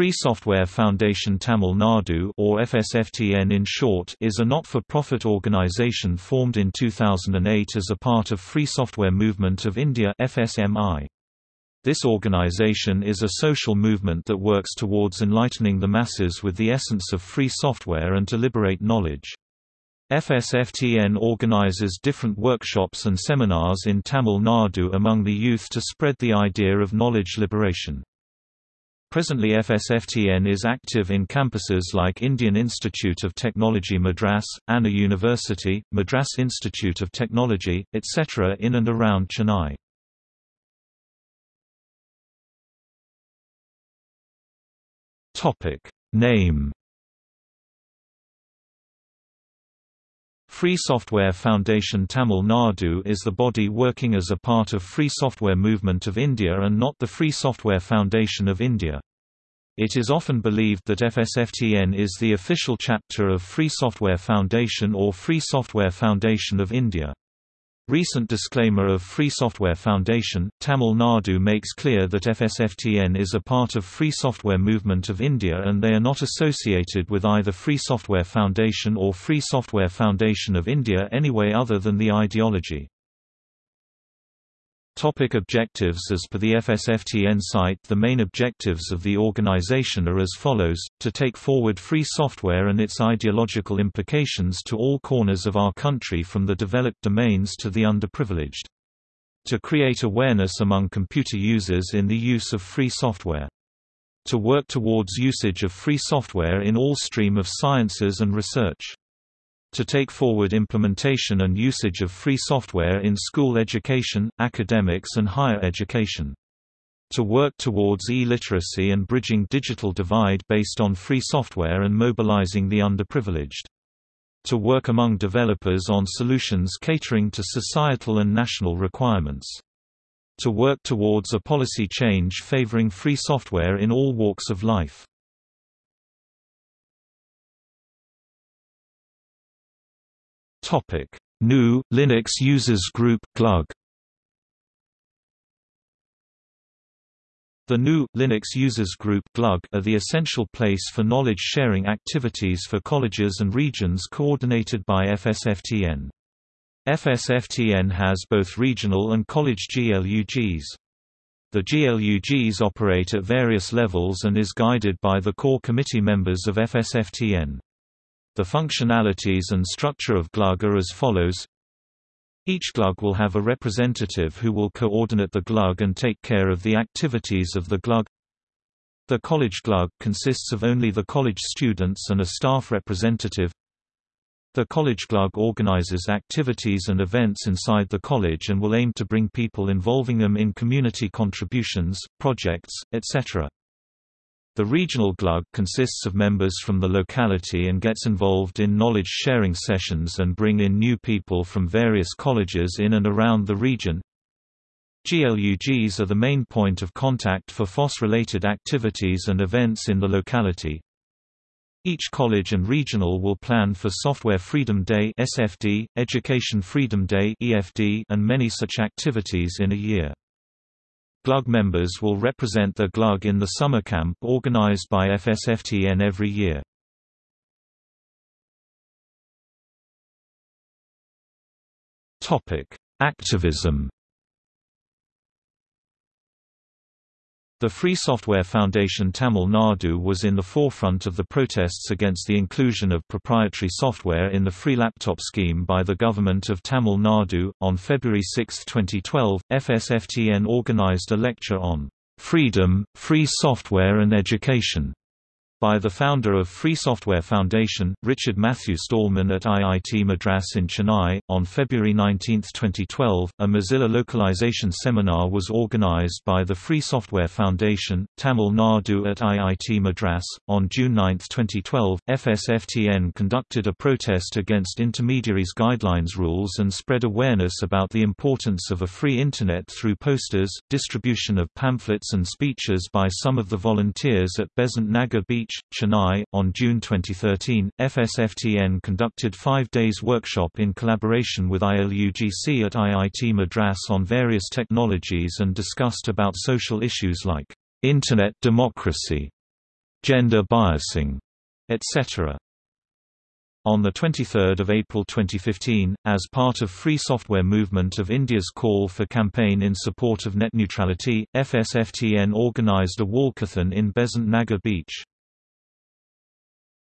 Free Software Foundation Tamil Nadu or FSFTN in short is a not-for-profit organisation formed in 2008 as a part of Free Software Movement of India FSMI. This organisation is a social movement that works towards enlightening the masses with the essence of free software and to liberate knowledge. FSFTN organises different workshops and seminars in Tamil Nadu among the youth to spread the idea of knowledge liberation. Presently FSFTN is active in campuses like Indian Institute of Technology Madras, Anna University, Madras Institute of Technology, etc. in and around Chennai. Name Free Software Foundation Tamil Nadu is the body working as a part of Free Software Movement of India and not the Free Software Foundation of India. It is often believed that FSFTN is the official chapter of Free Software Foundation or Free Software Foundation of India. Recent disclaimer of Free Software Foundation, Tamil Nadu makes clear that FSFTN is a part of Free Software Movement of India and they are not associated with either Free Software Foundation or Free Software Foundation of India anyway other than the ideology. Topic objectives As per the FSFTN site the main objectives of the organization are as follows, to take forward free software and its ideological implications to all corners of our country from the developed domains to the underprivileged. To create awareness among computer users in the use of free software. To work towards usage of free software in all stream of sciences and research to take forward implementation and usage of free software in school education, academics and higher education. To work towards e-literacy and bridging digital divide based on free software and mobilizing the underprivileged. To work among developers on solutions catering to societal and national requirements. To work towards a policy change favoring free software in all walks of life. Topic: GNU Linux Users Group GLUG. The GNU Linux Users Group GLUG are the essential place for knowledge sharing activities for colleges and regions coordinated by FSFTN. FSFTN has both regional and college GLUGs. The GLUGs operate at various levels and is guided by the core committee members of FSFTN. The functionalities and structure of GLUG are as follows each GLUG will have a representative who will coordinate the GLUG and take care of the activities of the GLUG. The college GLUG consists of only the college students and a staff representative. The college GLUG organizes activities and events inside the college and will aim to bring people involving them in community contributions, projects, etc. The regional GLUG consists of members from the locality and gets involved in knowledge-sharing sessions and bring in new people from various colleges in and around the region. GLUGs are the main point of contact for FOSS-related activities and events in the locality. Each college and regional will plan for Software Freedom Day (SFD), Education Freedom Day (EFD), and many such activities in a year. GLUG members will represent their GLUG in the summer camp organized by FSFTN every year. Activism The Free Software Foundation Tamil Nadu was in the forefront of the protests against the inclusion of proprietary software in the free laptop scheme by the government of Tamil Nadu. On February 6, 2012, FSFTN organized a lecture on freedom, free software and education by the founder of Free Software Foundation, Richard Matthew Stallman at IIT Madras in Chennai. On February 19, 2012, a Mozilla localization seminar was organized by the Free Software Foundation, Tamil Nadu at IIT Madras. On June 9, 2012, FSFTN conducted a protest against intermediaries' guidelines rules and spread awareness about the importance of a free Internet through posters, distribution of pamphlets and speeches by some of the volunteers at Besant Nagar Beach Beach, Chennai. On June 2013, FSFTN conducted five days workshop in collaboration with ILUGC at IIT Madras on various technologies and discussed about social issues like Internet democracy, gender biasing, etc. On 23 April 2015, as part of Free Software Movement of India's call for campaign in support of net neutrality, FSFTN organised a walkathon in Besant Nagar beach.